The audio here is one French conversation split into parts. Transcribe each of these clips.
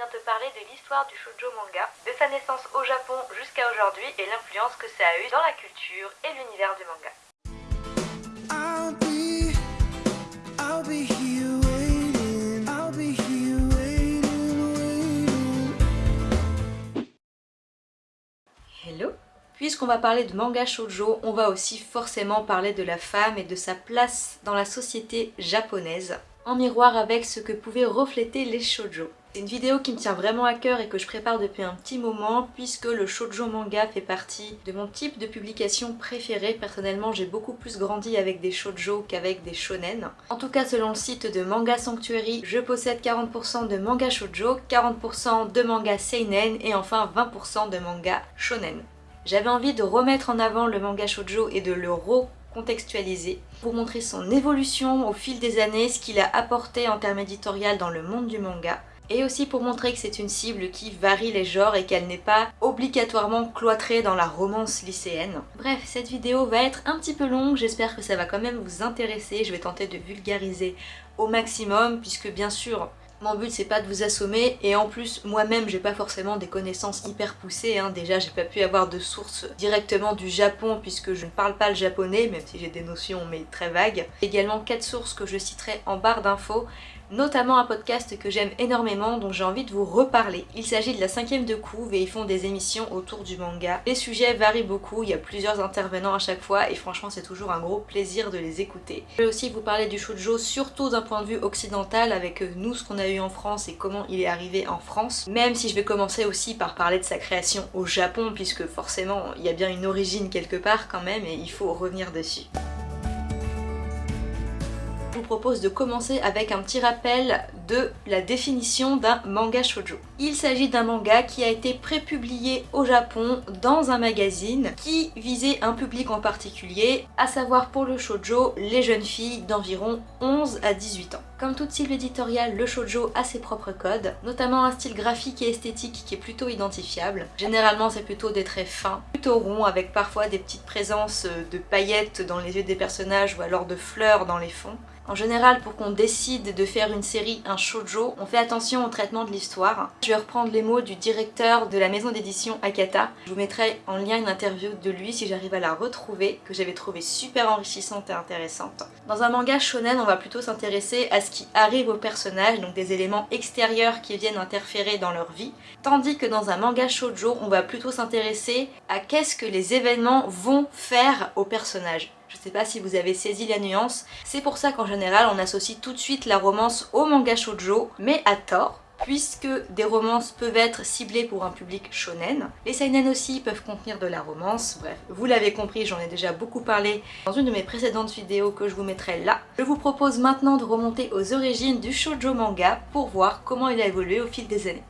vient te parler de l'histoire du shoujo manga, de sa naissance au Japon jusqu'à aujourd'hui et l'influence que ça a eu dans la culture et l'univers du manga. Hello? Puisqu'on va parler de manga shoujo, on va aussi forcément parler de la femme et de sa place dans la société japonaise, en miroir avec ce que pouvaient refléter les shoujo. C'est une vidéo qui me tient vraiment à cœur et que je prépare depuis un petit moment puisque le shoujo manga fait partie de mon type de publication préféré. Personnellement, j'ai beaucoup plus grandi avec des shoujo qu'avec des shonen. En tout cas, selon le site de Manga Sanctuary, je possède 40% de manga shoujo, 40% de manga seinen et enfin 20% de manga shonen. J'avais envie de remettre en avant le manga shoujo et de le recontextualiser pour montrer son évolution au fil des années, ce qu'il a apporté en termes éditorial dans le monde du manga, et aussi pour montrer que c'est une cible qui varie les genres et qu'elle n'est pas obligatoirement cloîtrée dans la romance lycéenne. Bref, cette vidéo va être un petit peu longue, j'espère que ça va quand même vous intéresser, je vais tenter de vulgariser au maximum, puisque bien sûr, mon but c'est pas de vous assommer et en plus moi-même j'ai pas forcément des connaissances hyper poussées hein. déjà j'ai pas pu avoir de sources directement du Japon puisque je ne parle pas le japonais même si j'ai des notions mais très vagues. Également quatre sources que je citerai en barre d'infos notamment un podcast que j'aime énormément dont j'ai envie de vous reparler. Il s'agit de la cinquième de couve et ils font des émissions autour du manga. Les sujets varient beaucoup, il y a plusieurs intervenants à chaque fois et franchement c'est toujours un gros plaisir de les écouter. Je vais aussi vous parler du shoujo surtout d'un point de vue occidental avec nous ce qu'on a eu en France et comment il est arrivé en France. Même si je vais commencer aussi par parler de sa création au Japon puisque forcément il y a bien une origine quelque part quand même et il faut revenir dessus vous propose de commencer avec un petit rappel de la définition d'un manga shoujo. Il s'agit d'un manga qui a été prépublié au Japon dans un magazine qui visait un public en particulier, à savoir pour le shoujo, les jeunes filles d'environ 11 à 18 ans. Comme toute cible éditoriale, le shoujo a ses propres codes, notamment un style graphique et esthétique qui est plutôt identifiable. Généralement c'est plutôt des traits fins, plutôt ronds, avec parfois des petites présences de paillettes dans les yeux des personnages ou alors de fleurs dans les fonds. En général, pour qu'on décide de faire une série, un shoujo, on fait attention au traitement de l'histoire. Je vais reprendre les mots du directeur de la maison d'édition Akata. Je vous mettrai en lien une interview de lui si j'arrive à la retrouver, que j'avais trouvé super enrichissante et intéressante. Dans un manga shonen, on va plutôt s'intéresser à ce qui arrive aux personnages, donc des éléments extérieurs qui viennent interférer dans leur vie, tandis que dans un manga shoujo, on va plutôt s'intéresser à qu'est-ce que les événements vont faire aux personnages. Je sais pas si vous avez saisi la nuance. C'est pour ça qu'en général on associe tout de suite la romance au manga shoujo, mais à tort puisque des romances peuvent être ciblées pour un public shonen. Les seinen aussi peuvent contenir de la romance, bref, vous l'avez compris, j'en ai déjà beaucoup parlé dans une de mes précédentes vidéos que je vous mettrai là. Je vous propose maintenant de remonter aux origines du shoujo manga pour voir comment il a évolué au fil des années.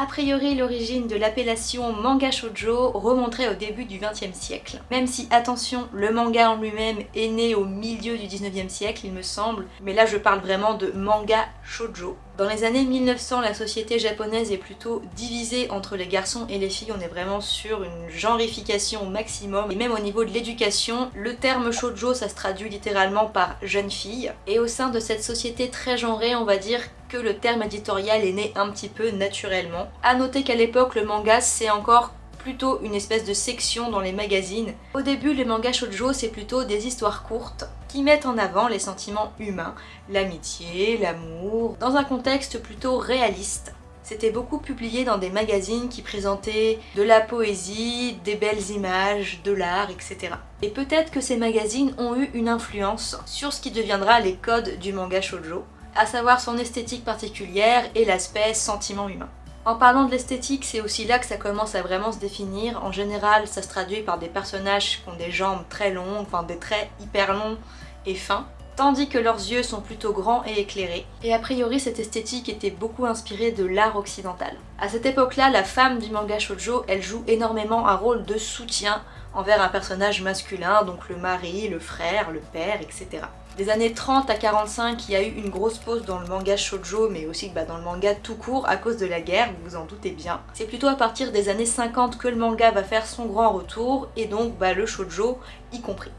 A priori, l'origine de l'appellation manga shoujo remonterait au début du XXe siècle. Même si, attention, le manga en lui-même est né au milieu du XIXe siècle, il me semble, mais là je parle vraiment de manga shoujo. Dans les années 1900, la société japonaise est plutôt divisée entre les garçons et les filles, on est vraiment sur une genrification au maximum, et même au niveau de l'éducation, le terme shoujo ça se traduit littéralement par jeune fille, et au sein de cette société très genrée, on va dire que le terme éditorial est né un petit peu naturellement. A noter qu'à l'époque, le manga c'est encore plutôt une espèce de section dans les magazines. Au début, les mangas shoujo, c'est plutôt des histoires courtes qui mettent en avant les sentiments humains, l'amitié, l'amour, dans un contexte plutôt réaliste. C'était beaucoup publié dans des magazines qui présentaient de la poésie, des belles images, de l'art, etc. Et peut-être que ces magazines ont eu une influence sur ce qui deviendra les codes du manga shoujo, à savoir son esthétique particulière et l'aspect sentiment humain. En parlant de l'esthétique, c'est aussi là que ça commence à vraiment se définir. En général, ça se traduit par des personnages qui ont des jambes très longues, enfin des traits hyper longs et fins, tandis que leurs yeux sont plutôt grands et éclairés. Et a priori, cette esthétique était beaucoup inspirée de l'art occidental. À cette époque-là, la femme du manga shoujo, elle joue énormément un rôle de soutien envers un personnage masculin, donc le mari, le frère, le père, etc. Des années 30 à 45, il y a eu une grosse pause dans le manga shoujo, mais aussi bah, dans le manga tout court à cause de la guerre, vous vous en doutez bien. C'est plutôt à partir des années 50 que le manga va faire son grand retour, et donc bah, le shoujo y compris.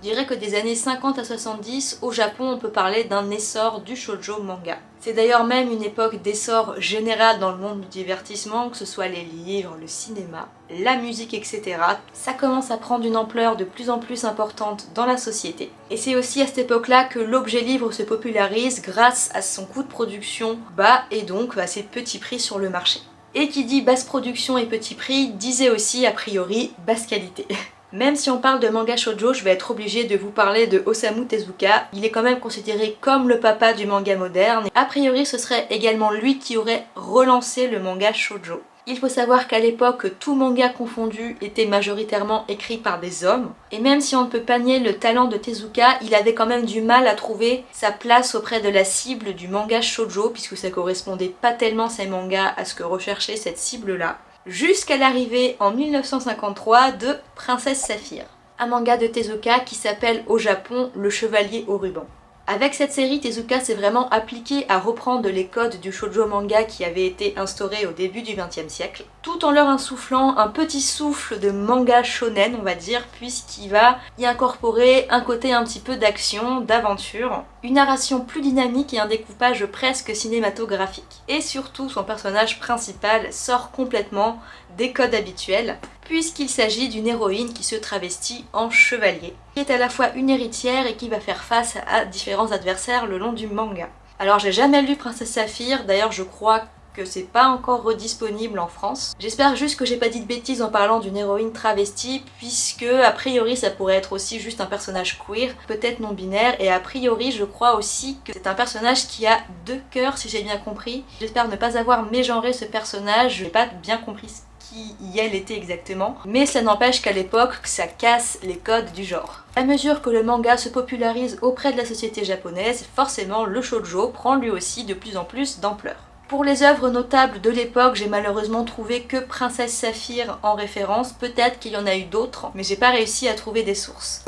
Je dirais que des années 50 à 70, au Japon, on peut parler d'un essor du shoujo manga. C'est d'ailleurs même une époque d'essor général dans le monde du divertissement, que ce soit les livres, le cinéma, la musique, etc. Ça commence à prendre une ampleur de plus en plus importante dans la société. Et c'est aussi à cette époque-là que l'objet livre se popularise grâce à son coût de production bas et donc à ses petits prix sur le marché. Et qui dit basse production et petit prix disait aussi a priori basse qualité. Même si on parle de manga shoujo, je vais être obligée de vous parler de Osamu Tezuka. Il est quand même considéré comme le papa du manga moderne. A priori, ce serait également lui qui aurait relancé le manga shoujo. Il faut savoir qu'à l'époque, tout manga confondu était majoritairement écrit par des hommes. Et même si on ne peut pas nier le talent de Tezuka, il avait quand même du mal à trouver sa place auprès de la cible du manga shoujo, puisque ça correspondait pas tellement ces mangas à ce que recherchait cette cible-là jusqu'à l'arrivée en 1953 de Princesse Saphir, un manga de Tezuka qui s'appelle au Japon Le Chevalier au ruban. Avec cette série, Tezuka s'est vraiment appliqué à reprendre les codes du shoujo manga qui avaient été instaurés au début du XXe siècle, tout en leur insufflant un petit souffle de manga shonen, on va dire, puisqu'il va y incorporer un côté un petit peu d'action, d'aventure, une narration plus dynamique et un découpage presque cinématographique. Et surtout, son personnage principal sort complètement des codes habituels, puisqu'il s'agit d'une héroïne qui se travestit en chevalier, qui est à la fois une héritière et qui va faire face à différents adversaires le long du manga. Alors j'ai jamais lu Princesse Saphir, d'ailleurs je crois que c'est pas encore redisponible en France. J'espère juste que j'ai pas dit de bêtises en parlant d'une héroïne travestie, puisque a priori ça pourrait être aussi juste un personnage queer, peut-être non binaire, et a priori je crois aussi que c'est un personnage qui a deux cœurs si j'ai bien compris. J'espère ne pas avoir mégenré ce personnage, j'ai pas bien compris qui elle était exactement, mais ça n'empêche qu'à l'époque, ça casse les codes du genre. À mesure que le manga se popularise auprès de la société japonaise, forcément le shoujo prend lui aussi de plus en plus d'ampleur. Pour les œuvres notables de l'époque, j'ai malheureusement trouvé que Princesse Saphir en référence, peut-être qu'il y en a eu d'autres, mais j'ai pas réussi à trouver des sources.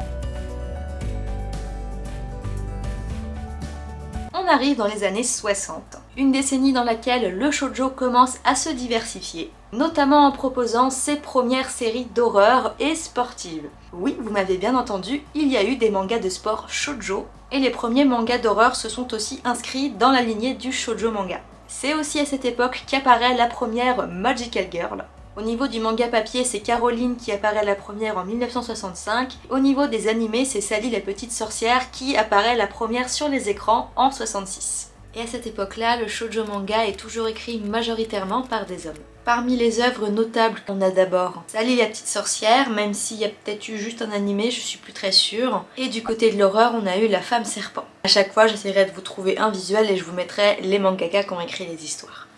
On arrive dans les années 60, une décennie dans laquelle le shoujo commence à se diversifier, notamment en proposant ses premières séries d'horreur et sportives. Oui, vous m'avez bien entendu, il y a eu des mangas de sport shoujo, et les premiers mangas d'horreur se sont aussi inscrits dans la lignée du shoujo manga. C'est aussi à cette époque qu'apparaît la première Magical Girl. Au niveau du manga papier, c'est Caroline qui apparaît la première en 1965. Au niveau des animés, c'est Sally la petite sorcière qui apparaît la première sur les écrans en 66. Et à cette époque-là, le shoujo manga est toujours écrit majoritairement par des hommes. Parmi les œuvres notables, on a d'abord Sally la petite sorcière, même s'il y a peut-être eu juste un animé, je suis plus très sûre. Et du côté de l'horreur, on a eu La femme serpent. À chaque fois, j'essaierai de vous trouver un visuel et je vous mettrai les mangaka qui ont écrit les histoires.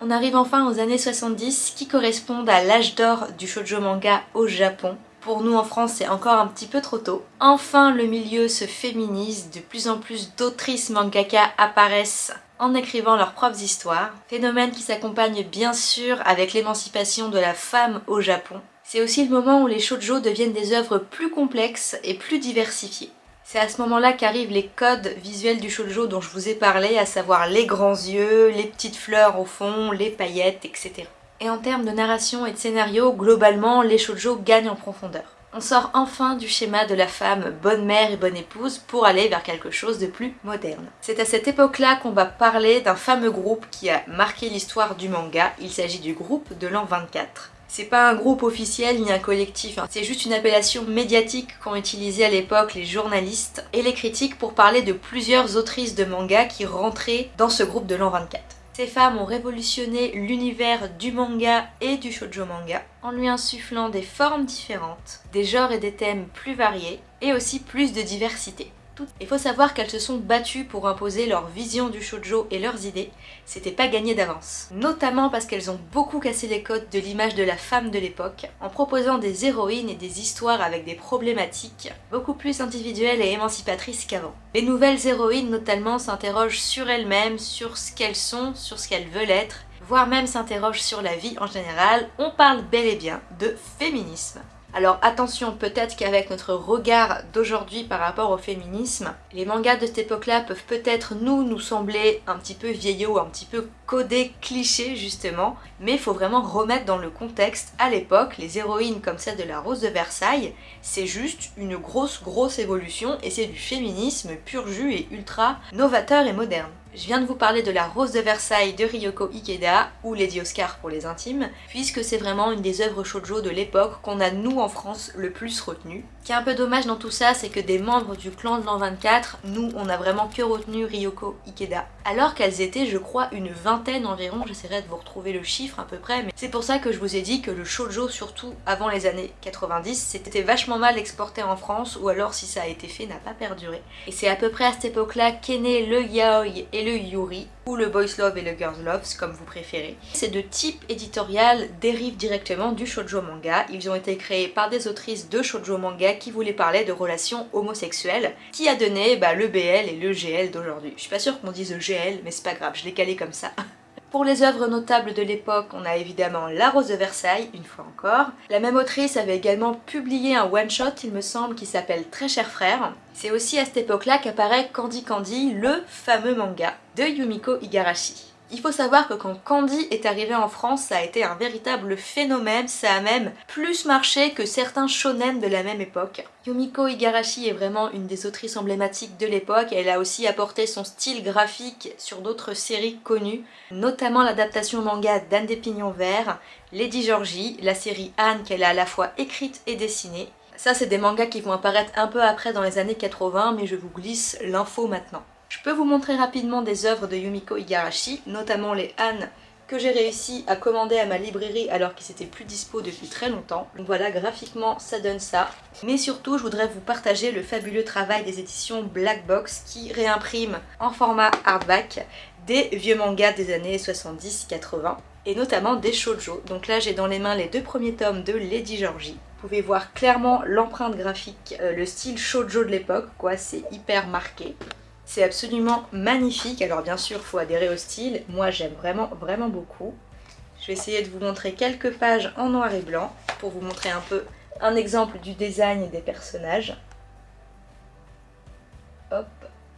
On arrive enfin aux années 70 qui correspondent à l'âge d'or du shoujo manga au Japon. Pour nous en France, c'est encore un petit peu trop tôt. Enfin, le milieu se féminise, de plus en plus d'autrices mangaka apparaissent en écrivant leurs propres histoires. Phénomène qui s'accompagne bien sûr avec l'émancipation de la femme au Japon. C'est aussi le moment où les shoujo deviennent des œuvres plus complexes et plus diversifiées. C'est à ce moment-là qu'arrivent les codes visuels du shoujo dont je vous ai parlé, à savoir les grands yeux, les petites fleurs au fond, les paillettes, etc. Et en termes de narration et de scénario, globalement, les shoujo gagnent en profondeur. On sort enfin du schéma de la femme bonne mère et bonne épouse pour aller vers quelque chose de plus moderne. C'est à cette époque-là qu'on va parler d'un fameux groupe qui a marqué l'histoire du manga, il s'agit du groupe de l'an 24. C'est pas un groupe officiel ni un collectif, hein. c'est juste une appellation médiatique qu'ont utilisé à l'époque les journalistes et les critiques pour parler de plusieurs autrices de manga qui rentraient dans ce groupe de l'an 24. Ces femmes ont révolutionné l'univers du manga et du shoujo manga en lui insufflant des formes différentes, des genres et des thèmes plus variés et aussi plus de diversité. Il faut savoir qu'elles se sont battues pour imposer leur vision du shoujo et leurs idées, c'était pas gagné d'avance. Notamment parce qu'elles ont beaucoup cassé les codes de l'image de la femme de l'époque, en proposant des héroïnes et des histoires avec des problématiques beaucoup plus individuelles et émancipatrices qu'avant. Les nouvelles héroïnes notamment s'interrogent sur elles-mêmes, sur ce qu'elles sont, sur ce qu'elles veulent être, voire même s'interrogent sur la vie en général, on parle bel et bien de féminisme. Alors attention, peut-être qu'avec notre regard d'aujourd'hui par rapport au féminisme, les mangas de cette époque-là peuvent peut-être nous, nous sembler un petit peu vieillots, un petit peu codés, clichés justement. mais il faut vraiment remettre dans le contexte, à l'époque, les héroïnes comme celle de la Rose de Versailles, c'est juste une grosse grosse évolution et c'est du féminisme pur jus et ultra novateur et moderne. Je viens de vous parler de la Rose de Versailles de Ryoko Ikeda, ou Lady Oscar pour les intimes, puisque c'est vraiment une des œuvres shoujo de l'époque qu'on a nous en France le plus retenu. Ce qui est un peu dommage dans tout ça, c'est que des membres du clan de l'an 24, nous on a vraiment que retenu Ryoko Ikeda. Alors qu'elles étaient je crois une vingtaine environ, j'essaierai de vous retrouver le chiffre à peu près, mais c'est pour ça que je vous ai dit que le shoujo surtout avant les années 90, c'était vachement mal exporté en France, ou alors si ça a été fait n'a pas perduré. Et c'est à peu près à cette époque-là qu'est né le yaoi et le yuri, ou le boys love et le girls love, comme vous préférez. Ces deux types éditorial dérivent directement du shoujo manga. Ils ont été créés par des autrices de shoujo manga qui voulaient parler de relations homosexuelles, qui a donné bah, le BL et le GL d'aujourd'hui. Je suis pas sûre qu'on dise GL, mais c'est pas grave, je l'ai calé comme ça. Pour les œuvres notables de l'époque, on a évidemment La Rose de Versailles, une fois encore. La même autrice avait également publié un one-shot, il me semble, qui s'appelle Très cher frère. C'est aussi à cette époque-là qu'apparaît Candy Candy, le fameux manga de Yumiko Igarashi. Il faut savoir que quand Candy est arrivé en France, ça a été un véritable phénomène, ça a même plus marché que certains shonen de la même époque. Yumiko Igarashi est vraiment une des autrices emblématiques de l'époque, elle a aussi apporté son style graphique sur d'autres séries connues, notamment l'adaptation manga d'Anne des Pignons Verts, Lady Georgie, la série Anne qu'elle a à la fois écrite et dessinée. Ça c'est des mangas qui vont apparaître un peu après dans les années 80, mais je vous glisse l'info maintenant. Je peux vous montrer rapidement des œuvres de Yumiko Igarashi, notamment les Han que j'ai réussi à commander à ma librairie alors qu'ils étaient plus dispo depuis très longtemps. Donc voilà, graphiquement ça donne ça. Mais surtout, je voudrais vous partager le fabuleux travail des éditions Black Box qui réimpriment en format hardback des vieux mangas des années 70-80 et notamment des shoujo. Donc là j'ai dans les mains les deux premiers tomes de Lady Georgie. Vous pouvez voir clairement l'empreinte graphique, euh, le style shoujo de l'époque, quoi, c'est hyper marqué. C'est absolument magnifique, alors bien sûr il faut adhérer au style, moi j'aime vraiment vraiment beaucoup. Je vais essayer de vous montrer quelques pages en noir et blanc pour vous montrer un peu un exemple du design des personnages. Hop,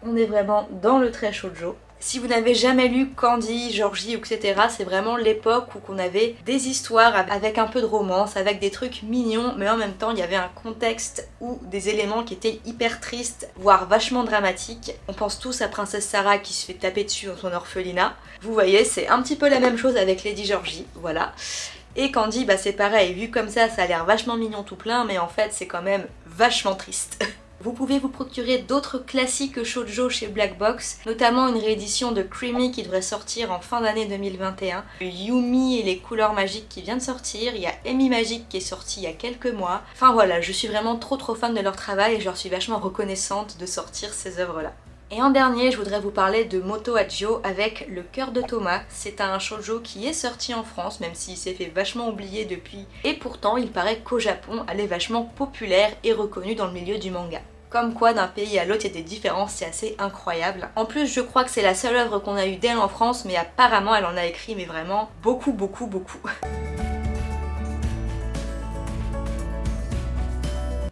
on est vraiment dans le très shoujo. Si vous n'avez jamais lu Candy, Georgie, etc., c'est vraiment l'époque où on avait des histoires avec un peu de romance, avec des trucs mignons, mais en même temps il y avait un contexte ou des éléments qui étaient hyper tristes, voire vachement dramatiques. On pense tous à Princesse Sarah qui se fait taper dessus dans son orphelinat. Vous voyez, c'est un petit peu la même chose avec Lady Georgie, voilà. Et Candy, bah c'est pareil, vu comme ça, ça a l'air vachement mignon tout plein, mais en fait c'est quand même vachement triste. Vous pouvez vous procurer d'autres classiques shoujo chez Black Box, notamment une réédition de Creamy qui devrait sortir en fin d'année 2021, Yumi et les couleurs magiques qui vient de sortir, il y a Amy Magic qui est sorti il y a quelques mois. Enfin voilà, je suis vraiment trop trop fan de leur travail et je leur suis vachement reconnaissante de sortir ces œuvres-là. Et en dernier, je voudrais vous parler de Moto Hajio avec Le cœur de Thomas. C'est un shoujo qui est sorti en France, même s'il s'est fait vachement oublier depuis. Et pourtant, il paraît qu'au Japon, elle est vachement populaire et reconnue dans le milieu du manga. Comme quoi d'un pays à l'autre il y a des différences, c'est assez incroyable. En plus je crois que c'est la seule œuvre qu'on a eue d'elle en France mais apparemment elle en a écrit mais vraiment beaucoup beaucoup beaucoup.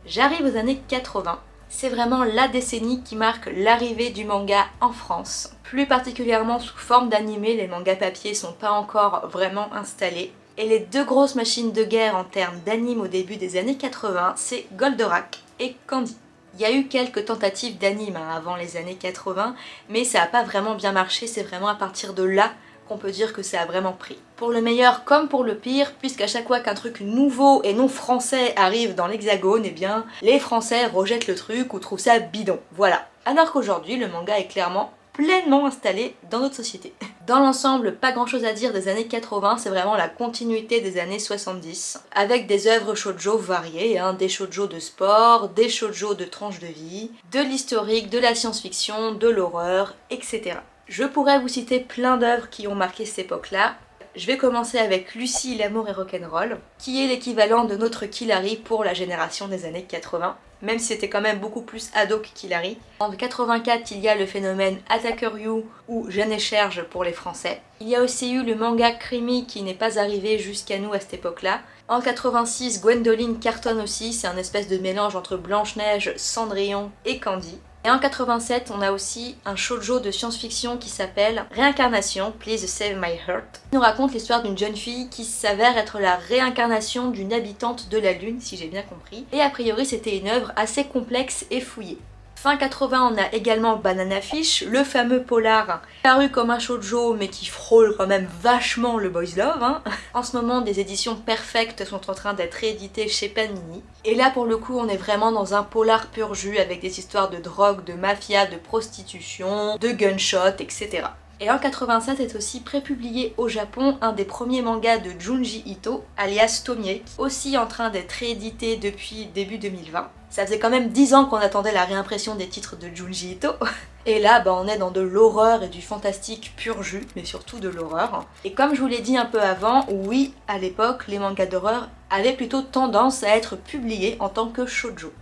J'arrive aux années 80. C'est vraiment la décennie qui marque l'arrivée du manga en France. Plus particulièrement sous forme d'animé, les mangas papier sont pas encore vraiment installés. Et les deux grosses machines de guerre en termes d'anime au début des années 80, c'est Goldorak et Candy. Il y a eu quelques tentatives d'anime hein, avant les années 80, mais ça n'a pas vraiment bien marché, c'est vraiment à partir de là qu'on peut dire que ça a vraiment pris. Pour le meilleur comme pour le pire, puisqu'à chaque fois qu'un truc nouveau et non français arrive dans l'hexagone, eh bien les français rejettent le truc ou trouvent ça bidon. Voilà. Alors qu'aujourd'hui, le manga est clairement pleinement installé dans notre société. Dans l'ensemble, pas grand chose à dire des années 80, c'est vraiment la continuité des années 70, avec des œuvres shoujo variées, hein, des shoujo de sport, des shoujo de tranches de vie, de l'historique, de la science-fiction, de l'horreur, etc. Je pourrais vous citer plein d'œuvres qui ont marqué cette époque-là, je vais commencer avec Lucie, l'amour et rock'n'roll, qui est l'équivalent de notre Killary pour la génération des années 80, même si c'était quand même beaucoup plus ado que Killary. En 84, il y a le phénomène Attacker You ou Jeanne et Cherge pour les français. Il y a aussi eu le manga Creamy qui n'est pas arrivé jusqu'à nous à cette époque-là. En 86, Gwendoline cartonne aussi, c'est un espèce de mélange entre Blanche-Neige, Cendrillon et Candy. Et en 87, on a aussi un shoujo de science-fiction qui s'appelle Réincarnation, Please Save My Heart. Il nous raconte l'histoire d'une jeune fille qui s'avère être la réincarnation d'une habitante de la Lune, si j'ai bien compris. Et a priori, c'était une œuvre assez complexe et fouillée. Fin 80, on a également Banana Fish, le fameux polar paru comme un shoujo mais qui frôle quand même vachement le boys love. Hein. En ce moment, des éditions perfectes sont en train d'être rééditées chez Panini. Et là, pour le coup, on est vraiment dans un polar pur jus avec des histoires de drogue, de mafia, de prostitution, de gunshot, etc. Et en 87 est aussi prépublié au Japon un des premiers mangas de Junji Ito, alias Tomie, aussi en train d'être réédité depuis début 2020. Ça faisait quand même 10 ans qu'on attendait la réimpression des titres de Junji Ito. Et là, bah, on est dans de l'horreur et du fantastique pur jus, mais surtout de l'horreur. Et comme je vous l'ai dit un peu avant, oui, à l'époque, les mangas d'horreur avaient plutôt tendance à être publiés en tant que shoujo.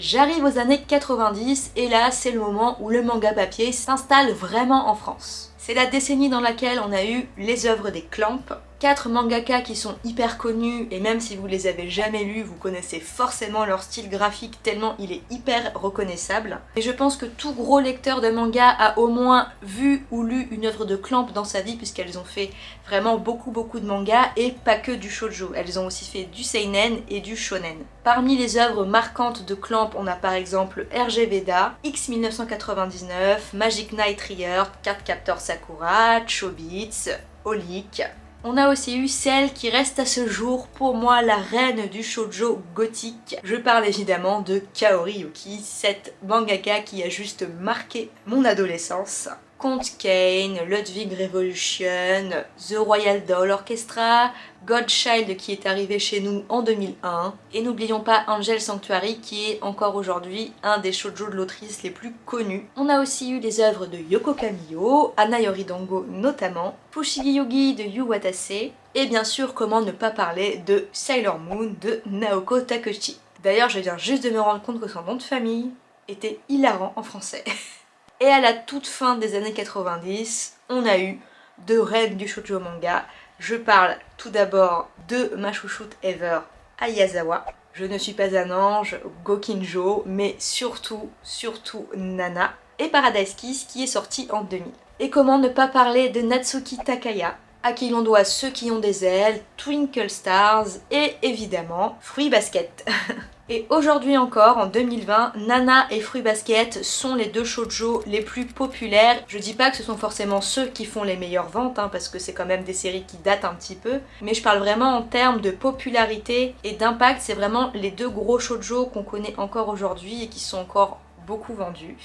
J'arrive aux années 90 et là c'est le moment où le manga papier s'installe vraiment en France. C'est la décennie dans laquelle on a eu les œuvres des Clamp, quatre mangaka qui sont hyper connus et même si vous les avez jamais lus, vous connaissez forcément leur style graphique tellement il est hyper reconnaissable. Et je pense que tout gros lecteur de manga a au moins vu ou lu une œuvre de Clamp dans sa vie puisqu'elles ont fait vraiment beaucoup beaucoup de mangas et pas que du shoujo. Elles ont aussi fait du seinen et du shonen. Parmi les œuvres marquantes de Clamp, on a par exemple RG Veda, X 1999, Magic Knight Rear, Cardcaptor Sakura, Chobits, Olic, on a aussi eu celle qui reste à ce jour pour moi la reine du shoujo gothique. Je parle évidemment de Kaori Yuki, cette mangaka qui a juste marqué mon adolescence. Comte Kane, Ludwig Revolution, The Royal Doll Orchestra, Godchild qui est arrivé chez nous en 2001, et n'oublions pas Angel Sanctuary qui est encore aujourd'hui un des shoujo de l'autrice les plus connus. On a aussi eu les œuvres de Yoko Kamiyo, Ana Yoridango notamment, Fushigi Yugi de Yu Watase, et bien sûr comment ne pas parler de Sailor Moon de Naoko Takeuchi. D'ailleurs je viens juste de me rendre compte que son nom de famille était hilarant en français. Et à la toute fin des années 90, on a eu deux reines du shoujo manga. Je parle tout d'abord de ma chouchoute ever, Ayazawa. Je ne suis pas un ange, Gokinjo, mais surtout, surtout Nana. Et Paradise Kiss qui est sorti en 2000. Et comment ne pas parler de Natsuki Takaya, à qui l'on doit Ceux qui ont des ailes, Twinkle Stars et évidemment Fruit Basket. Et aujourd'hui encore, en 2020, Nana et Fruit Basket sont les deux shoujo les plus populaires. Je dis pas que ce sont forcément ceux qui font les meilleures ventes, hein, parce que c'est quand même des séries qui datent un petit peu, mais je parle vraiment en termes de popularité et d'impact, c'est vraiment les deux gros shoujo qu'on connaît encore aujourd'hui et qui sont encore beaucoup vendus.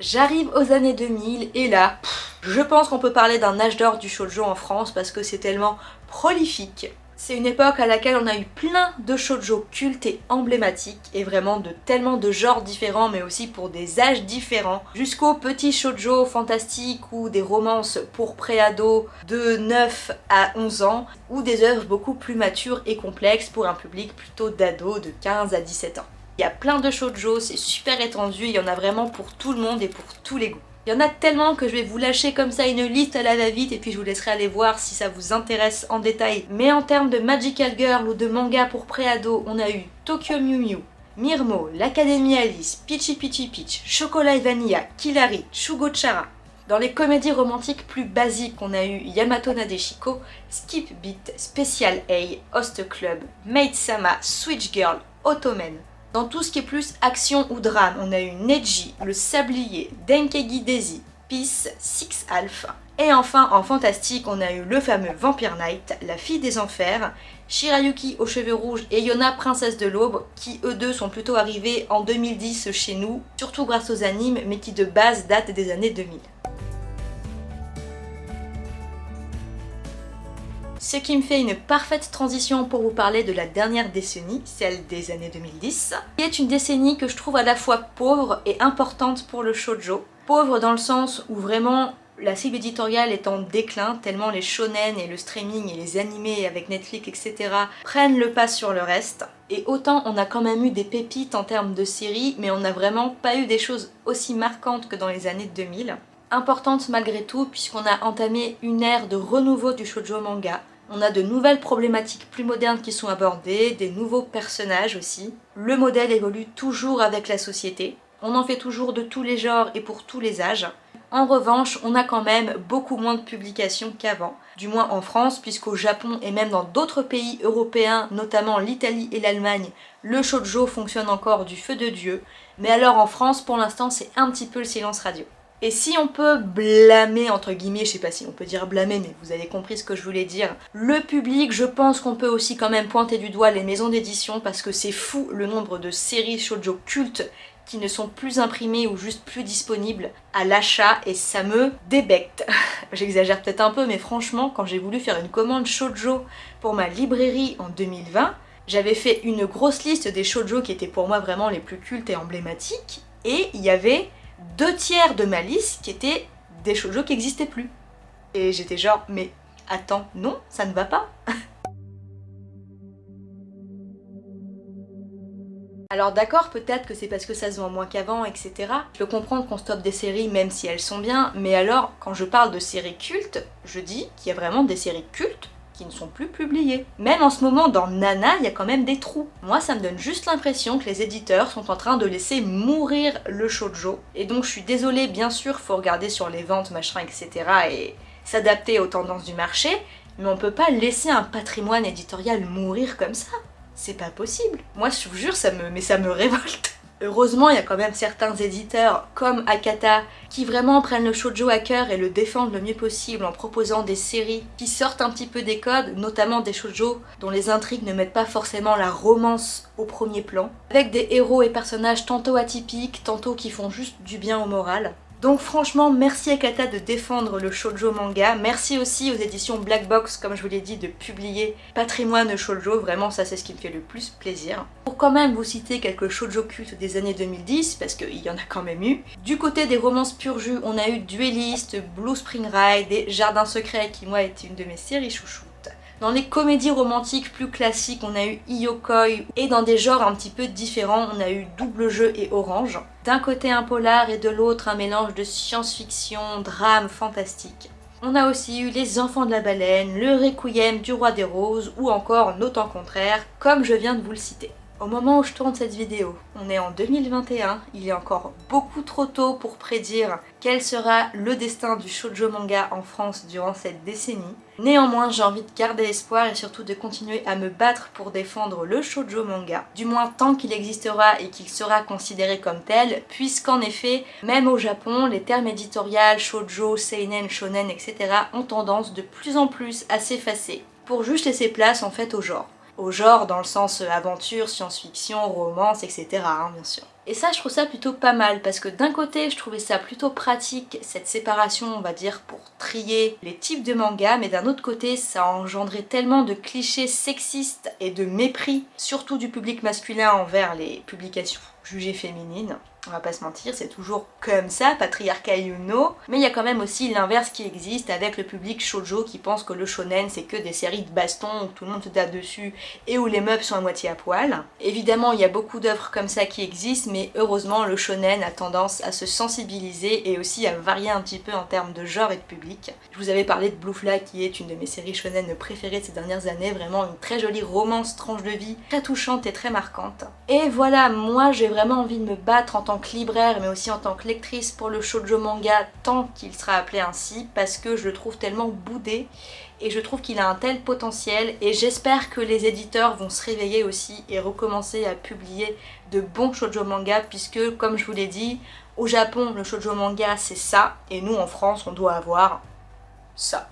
J'arrive aux années 2000 et là, je pense qu'on peut parler d'un âge d'or du shoujo en France parce que c'est tellement prolifique. C'est une époque à laquelle on a eu plein de shoujo cultes et emblématiques et vraiment de tellement de genres différents mais aussi pour des âges différents jusqu'aux petits shoujo fantastiques ou des romances pour préados de 9 à 11 ans ou des œuvres beaucoup plus matures et complexes pour un public plutôt d'ados de 15 à 17 ans. Il y a plein de shoujo, c'est super étendu, il y en a vraiment pour tout le monde et pour tous les goûts. Il y en a tellement que je vais vous lâcher comme ça une liste à la va-vite et puis je vous laisserai aller voir si ça vous intéresse en détail. Mais en termes de Magical Girl ou de manga pour préado, on a eu Tokyo Mew Mew, Mirmo, l'Académie Alice, Peachy Peachy Peach, Chocolat et Vanilla, Kilari, Shugo Chara. Dans les comédies romantiques plus basiques, on a eu Yamato Nadeshiko, Skip Beat, Special A, Host Club, Maid Sama, Switch Girl, Ottoman. Dans tout ce qui est plus action ou drame, on a eu Neji, Le Sablier, Denkegi Daisy, Peace, Six Alpha. Et enfin, en fantastique, on a eu le fameux Vampire Knight, La Fille des Enfers, Shirayuki aux cheveux rouges et Yona Princesse de l'Aube, qui eux deux sont plutôt arrivés en 2010 chez nous, surtout grâce aux animes, mais qui de base datent des années 2000. Ce qui me fait une parfaite transition pour vous parler de la dernière décennie, celle des années 2010, qui est une décennie que je trouve à la fois pauvre et importante pour le shoujo. Pauvre dans le sens où vraiment la cible éditoriale est en déclin, tellement les shonen et le streaming et les animés avec Netflix, etc. prennent le pas sur le reste. Et autant on a quand même eu des pépites en termes de séries, mais on n'a vraiment pas eu des choses aussi marquantes que dans les années 2000 importante malgré tout puisqu'on a entamé une ère de renouveau du shoujo manga On a de nouvelles problématiques plus modernes qui sont abordées, des nouveaux personnages aussi. Le modèle évolue toujours avec la société. On en fait toujours de tous les genres et pour tous les âges. En revanche, on a quand même beaucoup moins de publications qu'avant, du moins en France, puisqu'au Japon et même dans d'autres pays européens, notamment l'Italie et l'Allemagne, le shoujo fonctionne encore du feu de Dieu, mais alors en France, pour l'instant, c'est un petit peu le silence radio. Et si on peut blâmer, entre guillemets, je sais pas si on peut dire blâmer, mais vous avez compris ce que je voulais dire, le public, je pense qu'on peut aussi quand même pointer du doigt les maisons d'édition parce que c'est fou le nombre de séries shoujo cultes qui ne sont plus imprimés ou juste plus disponibles à l'achat et ça me débecte. J'exagère peut-être un peu mais franchement quand j'ai voulu faire une commande shoujo pour ma librairie en 2020, j'avais fait une grosse liste des shoujo qui étaient pour moi vraiment les plus cultes et emblématiques et il y avait deux tiers de ma liste qui étaient des shoujo qui n'existaient plus. Et j'étais genre mais attends, non, ça ne va pas Alors d'accord, peut-être que c'est parce que ça se vend moins qu'avant, etc. Je peux comprendre qu'on stoppe des séries même si elles sont bien, mais alors, quand je parle de séries cultes, je dis qu'il y a vraiment des séries cultes qui ne sont plus publiées. Même en ce moment, dans Nana, il y a quand même des trous. Moi, ça me donne juste l'impression que les éditeurs sont en train de laisser mourir le shoujo. Et donc, je suis désolée, bien sûr, faut regarder sur les ventes, machin, etc. et s'adapter aux tendances du marché, mais on peut pas laisser un patrimoine éditorial mourir comme ça. C'est pas possible. Moi, je vous jure, ça me révolte. Heureusement, il y a quand même certains éditeurs, comme Akata, qui vraiment prennent le shoujo à cœur et le défendent le mieux possible en proposant des séries qui sortent un petit peu des codes, notamment des shoujo dont les intrigues ne mettent pas forcément la romance au premier plan, avec des héros et personnages tantôt atypiques, tantôt qui font juste du bien au moral. Donc franchement, merci Akata de défendre le shoujo manga. Merci aussi aux éditions Black Box, comme je vous l'ai dit, de publier Patrimoine shoujo. Vraiment, ça c'est ce qui me fait le plus plaisir. Pour quand même vous citer quelques shoujo cultes des années 2010, parce qu'il y en a quand même eu. Du côté des romances pur jus, on a eu Duelist, Blue Spring Ride et Jardin secret, qui moi était une de mes séries chouchou. Dans les comédies romantiques plus classiques, on a eu Iyokoi et dans des genres un petit peu différents, on a eu Double Jeu et Orange. D'un côté un polar et de l'autre un mélange de science-fiction, drame, fantastique. On a aussi eu Les Enfants de la Baleine, Le Requiem du Roi des Roses ou encore Nos temps contraires, comme je viens de vous le citer. Au moment où je tourne cette vidéo, on est en 2021, il est encore beaucoup trop tôt pour prédire quel sera le destin du shoujo manga en France durant cette décennie. Néanmoins, j'ai envie de garder espoir et surtout de continuer à me battre pour défendre le shoujo manga, du moins tant qu'il existera et qu'il sera considéré comme tel, puisqu'en effet, même au Japon, les termes éditoriaux shoujo, seinen, shonen, etc. ont tendance de plus en plus à s'effacer, pour juste laisser place en fait au genre au genre dans le sens euh, aventure, science-fiction, romance, etc. Hein, bien sûr. Et ça, je trouve ça plutôt pas mal parce que d'un côté, je trouvais ça plutôt pratique, cette séparation, on va dire, pour trier les types de mangas, mais d'un autre côté, ça a engendré tellement de clichés sexistes et de mépris, surtout du public masculin envers les publications jugées féminines on va pas se mentir, c'est toujours comme ça, patriarcal ou non, mais il y a quand même aussi l'inverse qui existe avec le public shoujo qui pense que le shonen c'est que des séries de baston où tout le monde se tape dessus et où les meufs sont à moitié à poil. Évidemment, il y a beaucoup d'œuvres comme ça qui existent, mais heureusement le shonen a tendance à se sensibiliser et aussi à varier un petit peu en termes de genre et de public. Je vous avais parlé de Blue Flag qui est une de mes séries shonen préférées de ces dernières années, vraiment une très jolie romance tranche de vie, très touchante et très marquante. Et voilà, moi j'ai vraiment envie de me battre en tant libraire mais aussi en tant que lectrice pour le shoujo manga tant qu'il sera appelé ainsi parce que je le trouve tellement boudé et je trouve qu'il a un tel potentiel et j'espère que les éditeurs vont se réveiller aussi et recommencer à publier de bons shoujo manga puisque comme je vous l'ai dit au Japon le shoujo manga c'est ça et nous en France on doit avoir ça.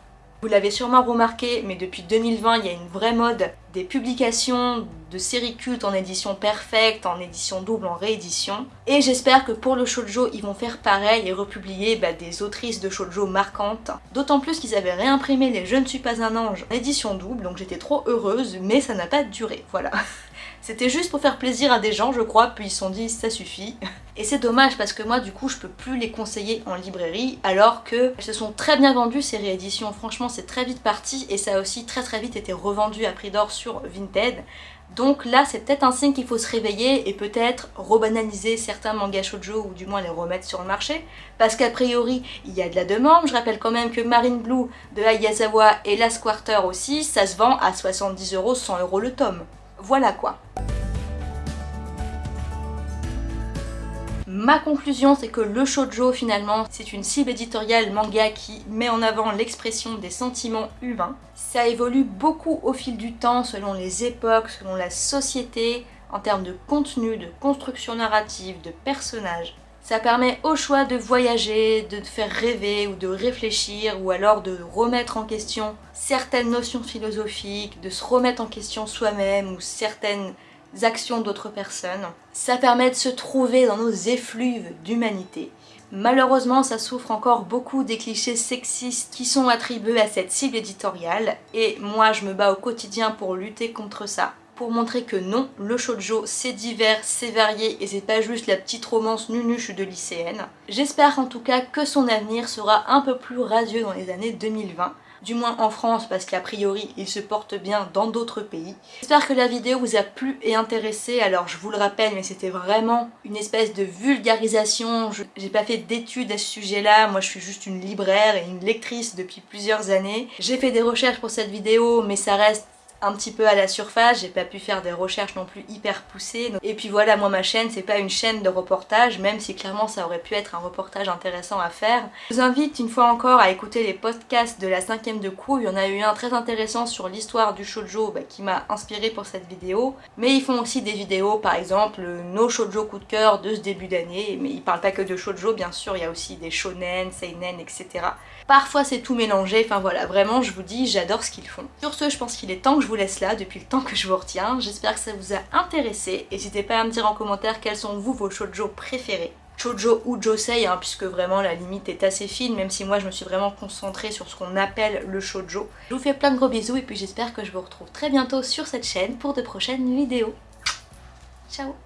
Vous l'avez sûrement remarqué, mais depuis 2020, il y a une vraie mode des publications de séries cultes en édition perfecte, en édition double, en réédition. Et j'espère que pour le shoujo, ils vont faire pareil et republier bah, des autrices de shoujo marquantes. D'autant plus qu'ils avaient réimprimé Les Je ne suis pas un ange en édition double, donc j'étais trop heureuse, mais ça n'a pas duré, voilà. C'était juste pour faire plaisir à des gens, je crois, puis ils se sont dit ça suffit. Et c'est dommage parce que moi du coup je peux plus les conseiller en librairie alors que se sont très bien vendues ces rééditions. Franchement c'est très vite parti et ça a aussi très très vite été revendu à prix d'or sur Vinted Donc là, c'est peut-être un signe qu'il faut se réveiller et peut-être rebanaliser certains mangas shoujo ou du moins les remettre sur le marché. Parce qu'a priori, il y a de la demande. Je rappelle quand même que Marine Blue de Ayazawa et Last Quarter aussi, ça se vend à 70 euros, 100 euros le tome. Voilà quoi. Ma conclusion, c'est que le shoujo, finalement, c'est une cible éditoriale manga qui met en avant l'expression des sentiments humains. Ça évolue beaucoup au fil du temps, selon les époques, selon la société, en termes de contenu, de construction narrative, de personnages. Ça permet au choix de voyager, de faire rêver ou de réfléchir ou alors de remettre en question certaines notions philosophiques, de se remettre en question soi-même ou certaines actions d'autres personnes. Ça permet de se trouver dans nos effluves d'humanité. Malheureusement, ça souffre encore beaucoup des clichés sexistes qui sont attribués à cette cible éditoriale et moi je me bats au quotidien pour lutter contre ça pour montrer que non, le shoujo c'est divers, c'est varié et c'est pas juste la petite romance nunuche de lycéenne. J'espère en tout cas que son avenir sera un peu plus radieux dans les années 2020 du moins en France parce qu'a priori il se porte bien dans d'autres pays. J'espère que la vidéo vous a plu et intéressé, alors je vous le rappelle mais c'était vraiment une espèce de vulgarisation, j'ai pas fait d'études à ce sujet là, moi je suis juste une libraire et une lectrice depuis plusieurs années. J'ai fait des recherches pour cette vidéo mais ça reste un petit peu à la surface, j'ai pas pu faire des recherches non plus hyper poussées. Et puis voilà, moi ma chaîne c'est pas une chaîne de reportage, même si clairement ça aurait pu être un reportage intéressant à faire. Je vous invite une fois encore à écouter les podcasts de la cinquième de coup, il y en a eu un très intéressant sur l'histoire du shoujo bah, qui m'a inspiré pour cette vidéo. Mais ils font aussi des vidéos, par exemple nos shoujo coup de cœur de ce début d'année, mais ils parlent pas que de shoujo, bien sûr, il y a aussi des shonen, seinen, etc. Parfois c'est tout mélangé, enfin voilà, vraiment je vous dis, j'adore ce qu'ils font. Sur ce, je pense qu'il est temps que je vous laisse là, depuis le temps que je vous retiens. J'espère que ça vous a intéressé. N'hésitez pas à me dire en commentaire quels sont vous vos shoujo préférés. Shoujo ou josei, hein, puisque vraiment la limite est assez fine, même si moi je me suis vraiment concentrée sur ce qu'on appelle le shoujo. Je vous fais plein de gros bisous et puis j'espère que je vous retrouve très bientôt sur cette chaîne pour de prochaines vidéos. Ciao